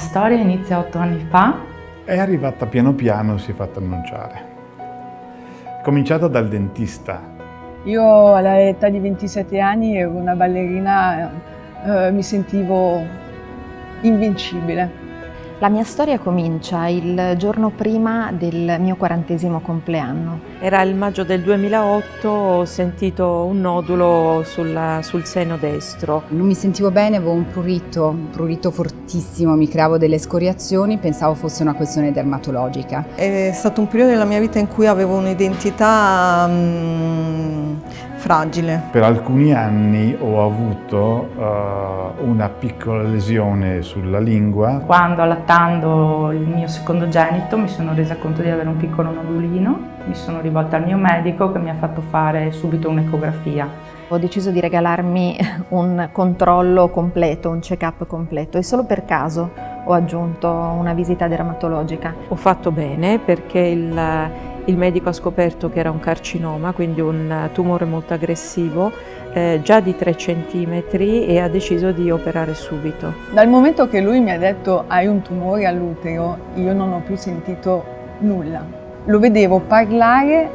storia inizia otto anni fa. È arrivata piano piano, si è fatta annunciare. È cominciata dal dentista. Io all'età di 27 anni ero una ballerina, eh, mi sentivo invincibile. La mia storia comincia il giorno prima del mio quarantesimo compleanno. Era il maggio del 2008, ho sentito un nodulo sulla, sul seno destro. Non mi sentivo bene, avevo un prurito, un prurito fortissimo, mi creavo delle scoriazioni, pensavo fosse una questione dermatologica. È stato un periodo della mia vita in cui avevo un'identità um, fragile. Per alcuni anni ho avuto uh, una piccola lesione sulla lingua. Quando allattando il mio secondogenito mi sono resa conto di avere un piccolo nodulino, mi sono rivolta al mio medico che mi ha fatto fare subito un'ecografia. Ho deciso di regalarmi un controllo completo, un check-up completo e solo per caso ho aggiunto una visita dermatologica. Ho fatto bene perché il il medico ha scoperto che era un carcinoma, quindi un tumore molto aggressivo, eh, già di 3 cm e ha deciso di operare subito. Dal momento che lui mi ha detto hai un tumore all'utero, io non ho più sentito nulla. Lo vedevo parlare,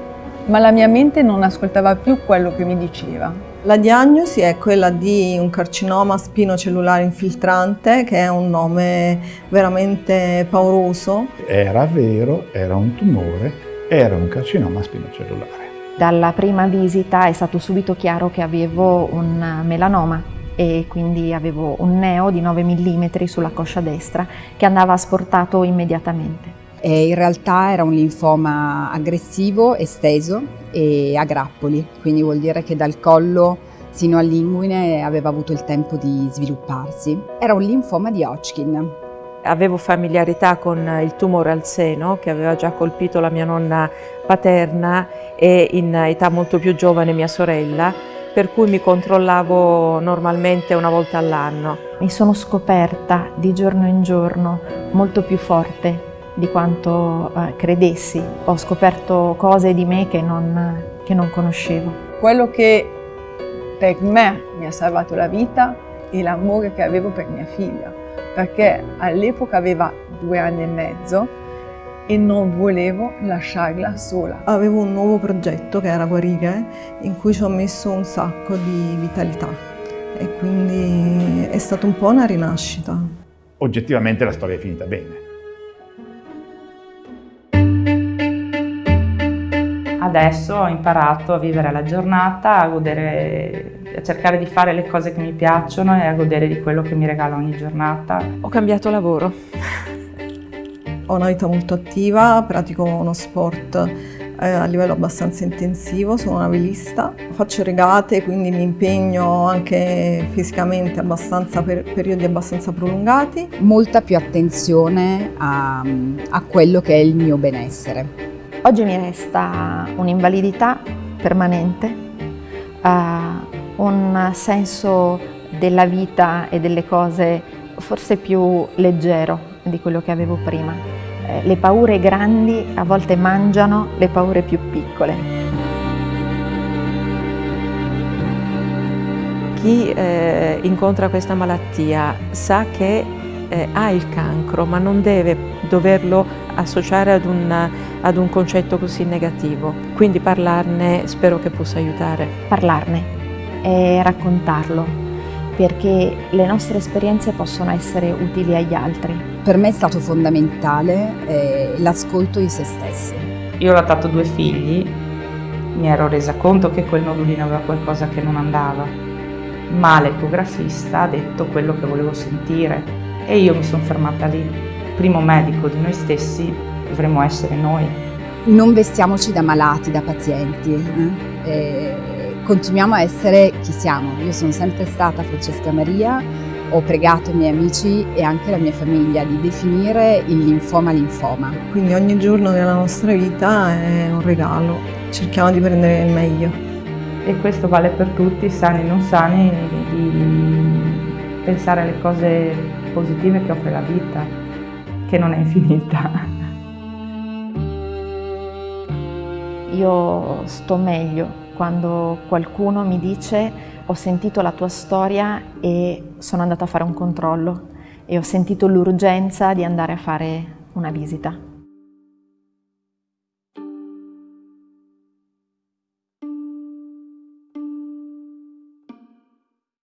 ma la mia mente non ascoltava più quello che mi diceva. La diagnosi è quella di un carcinoma spinocellulare infiltrante, che è un nome veramente pauroso. Era vero, era un tumore, era un carcinoma spinocellulare. Dalla prima visita è stato subito chiaro che avevo un melanoma e quindi avevo un neo di 9 mm sulla coscia destra che andava asportato immediatamente. E in realtà era un linfoma aggressivo, esteso e a grappoli, quindi vuol dire che dal collo sino all'inguine aveva avuto il tempo di svilupparsi. Era un linfoma di Hodgkin, Avevo familiarità con il tumore al seno che aveva già colpito la mia nonna paterna e in età molto più giovane mia sorella, per cui mi controllavo normalmente una volta all'anno. Mi sono scoperta di giorno in giorno molto più forte di quanto eh, credessi. Ho scoperto cose di me che non, che non conoscevo. Quello che per me mi ha salvato la vita è l'amore che avevo per mia figlia perché all'epoca aveva due anni e mezzo e non volevo lasciarla sola. Avevo un nuovo progetto che era Guarire in cui ci ho messo un sacco di vitalità e quindi è stata un po' una rinascita. Oggettivamente la storia è finita bene. Adesso ho imparato a vivere la giornata, a godere a cercare di fare le cose che mi piacciono e a godere di quello che mi regala ogni giornata. Ho cambiato lavoro. Ho una vita molto attiva, pratico uno sport eh, a livello abbastanza intensivo, sono una velista, faccio regate quindi mi impegno anche fisicamente abbastanza per periodi abbastanza prolungati. Molta più attenzione a, a quello che è il mio benessere. Oggi mi resta un'invalidità permanente, uh, un senso della vita e delle cose forse più leggero di quello che avevo prima. Eh, le paure grandi a volte mangiano le paure più piccole. Chi eh, incontra questa malattia sa che eh, ha il cancro, ma non deve doverlo associare ad un, ad un concetto così negativo. Quindi parlarne spero che possa aiutare. Parlarne, e raccontarlo, perché le nostre esperienze possono essere utili agli altri. Per me è stato fondamentale eh, l'ascolto di se stessi. Io ho adottato due figli, mi ero resa conto che quel nodulino aveva qualcosa che non andava, ma l'ecografista ha detto quello che volevo sentire e io mi sono fermata lì. Primo medico di noi stessi dovremmo essere noi. Non vestiamoci da malati, da pazienti. Eh? E continuiamo a essere chi siamo. Io sono sempre stata Francesca Maria, ho pregato i miei amici e anche la mia famiglia di definire il linfoma linfoma. Quindi ogni giorno della nostra vita è un regalo, cerchiamo di prendere il meglio. E questo vale per tutti, sani e non sani, di pensare alle cose positive che offre la vita, che non è infinita. Io sto meglio quando qualcuno mi dice ho sentito la tua storia e sono andata a fare un controllo e ho sentito l'urgenza di andare a fare una visita.